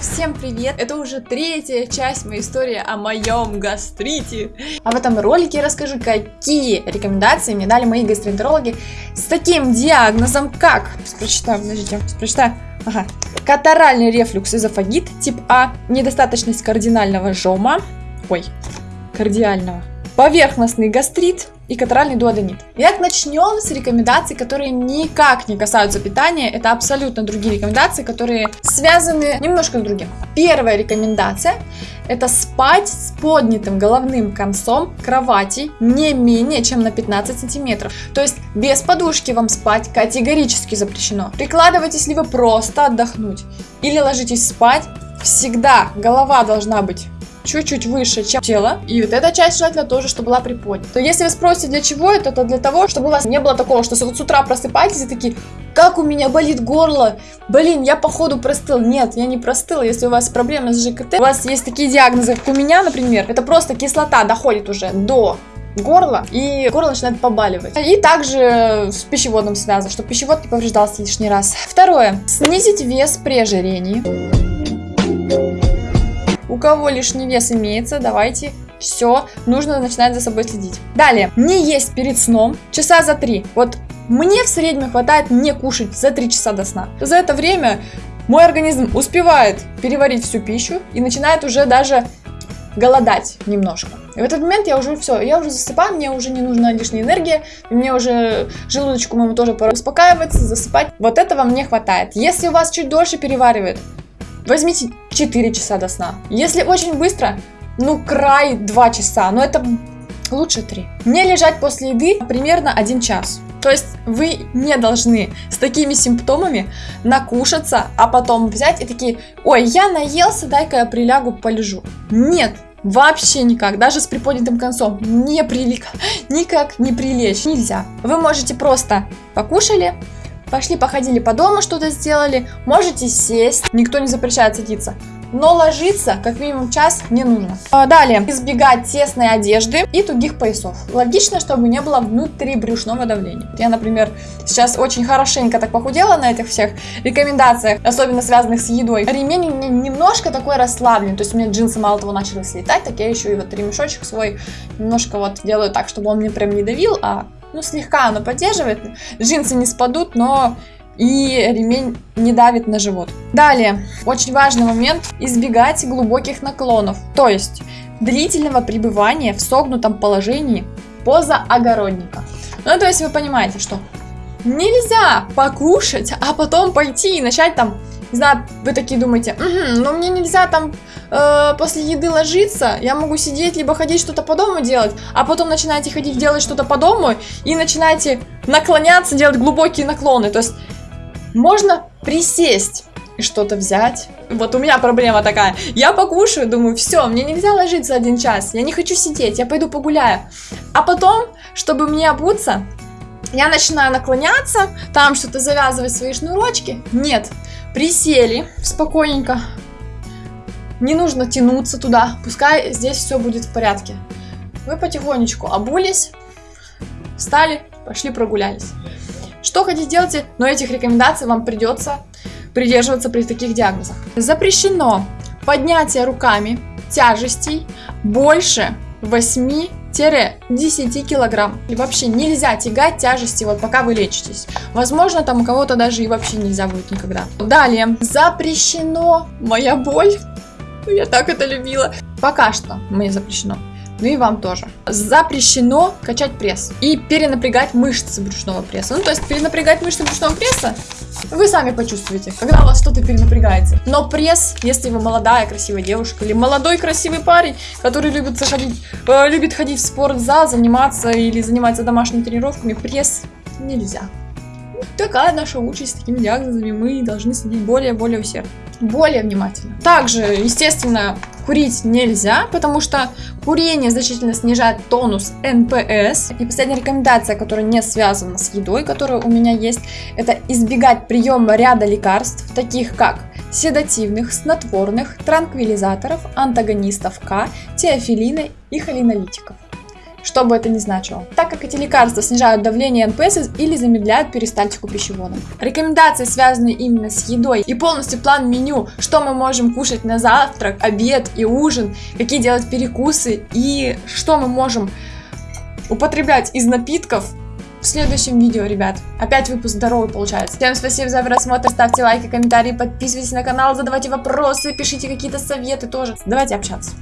Всем привет! Это уже третья часть моей истории о моем гастрите. А в этом ролике я расскажу, какие рекомендации мне дали мои гастроэнтерологи с таким диагнозом, как... Прочитаю, подождите, прочитаю. Ага. Катаральный рефлюкс эзофагит, тип А, недостаточность кардинального жома, ой, кардиального, поверхностный гастрит, и катаральный дуоденит. Итак, начнем с рекомендаций, которые никак не касаются питания. Это абсолютно другие рекомендации, которые связаны немножко с другим. Первая рекомендация – это спать с поднятым головным концом кровати не менее чем на 15 сантиметров. То есть без подушки вам спать категорически запрещено. Прикладываетесь ли вы просто отдохнуть или ложитесь спать, всегда голова должна быть чуть-чуть выше, чем тело. И вот эта часть желательно тоже, чтобы была приподнята. То если вы спросите, для чего это, то для того, чтобы у вас не было такого, что вот с утра просыпаетесь и такие, как у меня болит горло, блин, я походу простыл. Нет, я не простыл, если у вас проблемы с ЖКТ, у вас есть такие диагнозы, как у меня, например, это просто кислота доходит уже до горла, и горло начинает побаливать. И также с пищеводом связано, чтобы пищевод не повреждался лишний раз. Второе. Снизить вес при ожирении. У кого лишний вес имеется, давайте все, нужно начинать за собой следить. Далее, не есть перед сном часа за три. Вот мне в среднем хватает не кушать за 3 часа до сна. За это время мой организм успевает переварить всю пищу и начинает уже даже голодать немножко. И в этот момент я уже все, я уже засыпаю, мне уже не нужна лишняя энергия, мне уже желудочку моему тоже пора успокаиваться, засыпать. Вот этого мне хватает. Если у вас чуть дольше переваривает, возьмите 4 часа до сна. Если очень быстро, ну край 2 часа, но это лучше 3. Не лежать после еды примерно 1 час. То есть вы не должны с такими симптомами накушаться, а потом взять и такие, ой, я наелся, дай-ка я прилягу, полежу. Нет, Вообще никак, даже с приподнятым концом, не прилик, никак не прилечь, нельзя. Вы можете просто покушали, Пошли, походили по дому, что-то сделали. Можете сесть, никто не запрещает садиться. Но ложиться как минимум час не нужно. А, далее, избегать тесной одежды и тугих поясов. Логично, чтобы не было внутрибрюшного давления. Я, например, сейчас очень хорошенько так похудела на этих всех рекомендациях, особенно связанных с едой. Ремень немножко такой расслаблен, то есть у меня джинсы мало того начали слетать, так я еще и вот ремешочек свой немножко вот делаю так, чтобы он мне прям не давил, а ну, слегка оно поддерживает. Джинсы не спадут, но и ремень не давит на живот. Далее, очень важный момент, избегать глубоких наклонов, то есть длительного пребывания в согнутом положении поза огородника. Ну, то есть вы понимаете, что нельзя покушать, а потом пойти и начать там, знаю, вы такие думаете, угу, но мне нельзя там э, после еды ложиться, я могу сидеть, либо ходить что-то по дому делать, а потом начинаете ходить делать что-то по дому и начинаете наклоняться, делать глубокие наклоны. То есть можно присесть и что-то взять. Вот у меня проблема такая. Я покушаю, думаю, все, мне нельзя ложиться один час, я не хочу сидеть, я пойду погуляю. А потом, чтобы мне обуться, я начинаю наклоняться, там что-то завязывать свои шнурочки. Нет, присели спокойненько, не нужно тянуться туда, пускай здесь все будет в порядке. Вы потихонечку обулись, встали, пошли прогулялись. Что хотите делайте, но этих рекомендаций вам придется придерживаться при таких диагнозах. Запрещено поднятие руками тяжестей больше 8 10 килограмм. И вообще нельзя тягать тяжести, вот пока вы лечитесь. Возможно, там у кого-то даже и вообще нельзя будет никогда. Далее, запрещено моя боль я так это любила. Пока что мне запрещено. Ну и вам тоже. Запрещено качать пресс и перенапрягать мышцы брюшного пресса. Ну, то есть перенапрягать мышцы брюшного пресса вы сами почувствуете, когда у вас что-то перенапрягается. Но пресс, если вы молодая, красивая девушка или молодой, красивый парень, который любит, заходить, э, любит ходить в спортзал, заниматься или заниматься домашними тренировками, пресс нельзя. Такая наша участь с такими диагнозами. Мы должны следить более-более усердно более внимательно. Также, естественно, курить нельзя, потому что курение значительно снижает тонус НПС. И последняя рекомендация, которая не связана с едой, которая у меня есть, это избегать приема ряда лекарств, таких как седативных, снотворных, транквилизаторов, антагонистов К, теофиллина и холинолитиков. Что бы это ни значило. Так как эти лекарства снижают давление НПС или замедляют перистальтику пищевода. Рекомендации, связанные именно с едой и полностью план меню, что мы можем кушать на завтрак, обед и ужин, какие делать перекусы и что мы можем употреблять из напитков, в следующем видео, ребят. Опять выпуск здоровый получается. Всем спасибо за просмотр, ставьте лайки, комментарии, подписывайтесь на канал, задавайте вопросы, пишите какие-то советы тоже. Давайте общаться.